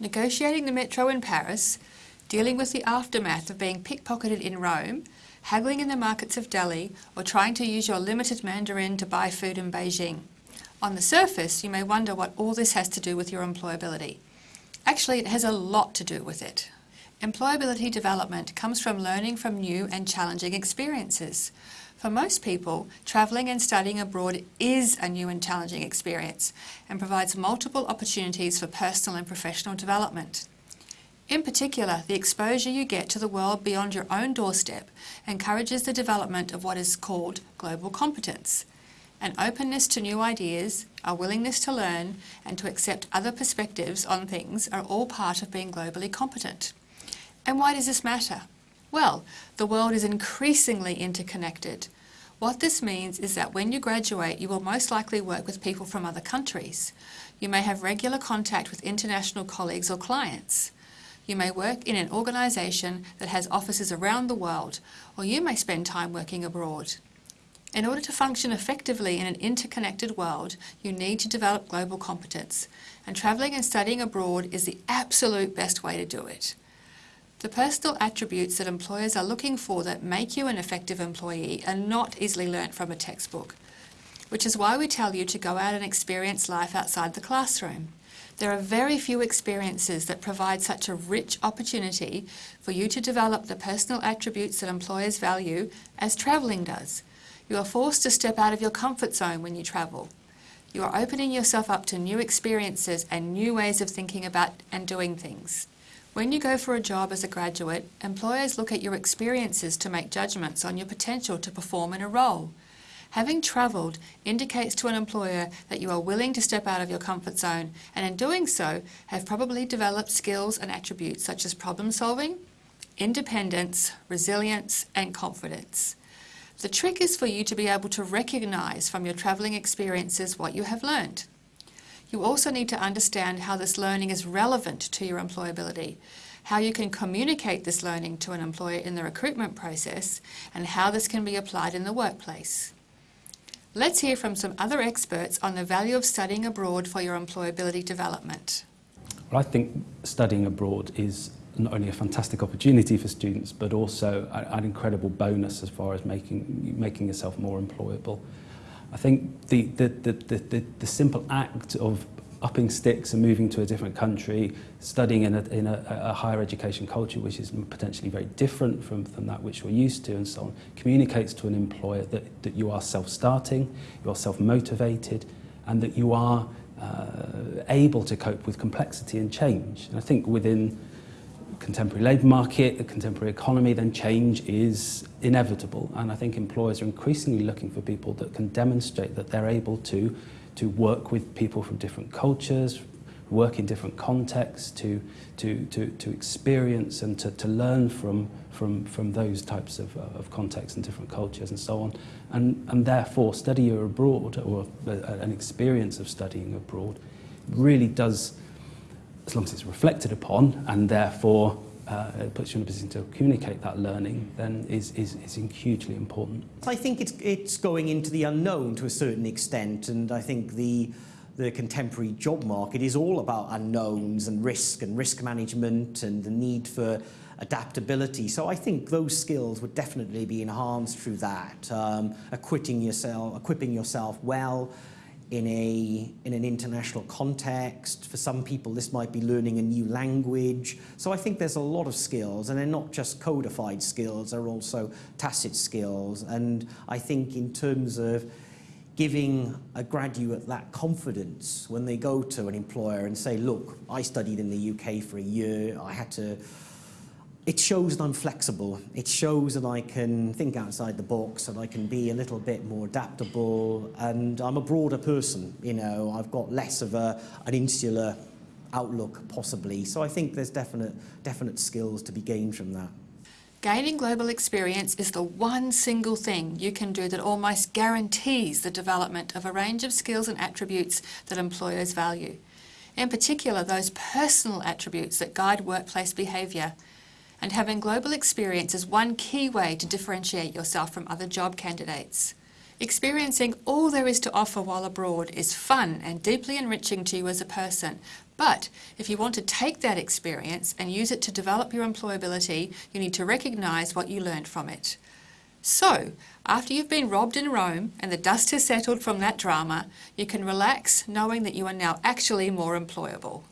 negotiating the metro in Paris, dealing with the aftermath of being pickpocketed in Rome, haggling in the markets of Delhi, or trying to use your limited Mandarin to buy food in Beijing. On the surface, you may wonder what all this has to do with your employability. Actually, it has a lot to do with it. Employability development comes from learning from new and challenging experiences. For most people, travelling and studying abroad is a new and challenging experience and provides multiple opportunities for personal and professional development. In particular, the exposure you get to the world beyond your own doorstep encourages the development of what is called global competence. An openness to new ideas, a willingness to learn and to accept other perspectives on things are all part of being globally competent. And why does this matter? Well, the world is increasingly interconnected. What this means is that when you graduate, you will most likely work with people from other countries. You may have regular contact with international colleagues or clients. You may work in an organisation that has offices around the world, or you may spend time working abroad. In order to function effectively in an interconnected world, you need to develop global competence, and travelling and studying abroad is the absolute best way to do it. The personal attributes that employers are looking for that make you an effective employee are not easily learnt from a textbook, which is why we tell you to go out and experience life outside the classroom. There are very few experiences that provide such a rich opportunity for you to develop the personal attributes that employers value as travelling does. You are forced to step out of your comfort zone when you travel. You are opening yourself up to new experiences and new ways of thinking about and doing things. When you go for a job as a graduate, employers look at your experiences to make judgments on your potential to perform in a role. Having travelled indicates to an employer that you are willing to step out of your comfort zone and in doing so have probably developed skills and attributes such as problem solving, independence, resilience and confidence. The trick is for you to be able to recognise from your travelling experiences what you have learned. You also need to understand how this learning is relevant to your employability, how you can communicate this learning to an employer in the recruitment process, and how this can be applied in the workplace. Let's hear from some other experts on the value of studying abroad for your employability development. Well, I think studying abroad is not only a fantastic opportunity for students, but also an incredible bonus as far as making, making yourself more employable. I think the, the, the, the, the simple act of upping sticks and moving to a different country, studying in a, in a, a higher education culture which is potentially very different from, from that which we're used to and so on, communicates to an employer that, that you are self-starting, you are self-motivated and that you are uh, able to cope with complexity and change. And I think within contemporary labour market, the contemporary economy, then change is inevitable. And I think employers are increasingly looking for people that can demonstrate that they're able to, to work with people from different cultures, work in different contexts, to, to, to, to experience and to, to learn from, from, from those types of, uh, of contexts and different cultures and so on. And, and therefore, study abroad or an experience of studying abroad really does as long as it's reflected upon and therefore uh, it puts you in a position to communicate that learning, then is, is, is hugely important. I think it's, it's going into the unknown to a certain extent, and I think the, the contemporary job market is all about unknowns and risk and risk management and the need for adaptability. So I think those skills would definitely be enhanced through that, um, equipping yourself, equipping yourself well, in, a, in an international context. For some people, this might be learning a new language. So I think there's a lot of skills, and they're not just codified skills, they're also tacit skills. And I think in terms of giving a graduate that confidence when they go to an employer and say, look, I studied in the UK for a year, I had to it shows that I'm flexible. It shows that I can think outside the box and I can be a little bit more adaptable and I'm a broader person, you know, I've got less of a, an insular outlook possibly. So I think there's definite, definite skills to be gained from that. Gaining global experience is the one single thing you can do that almost guarantees the development of a range of skills and attributes that employers value. In particular, those personal attributes that guide workplace behaviour and having global experience is one key way to differentiate yourself from other job candidates. Experiencing all there is to offer while abroad is fun and deeply enriching to you as a person, But if you want to take that experience and use it to develop your employability, you need to recognise what you learned from it. So, after you've been robbed in Rome and the dust has settled from that drama, you can relax knowing that you are now actually more employable.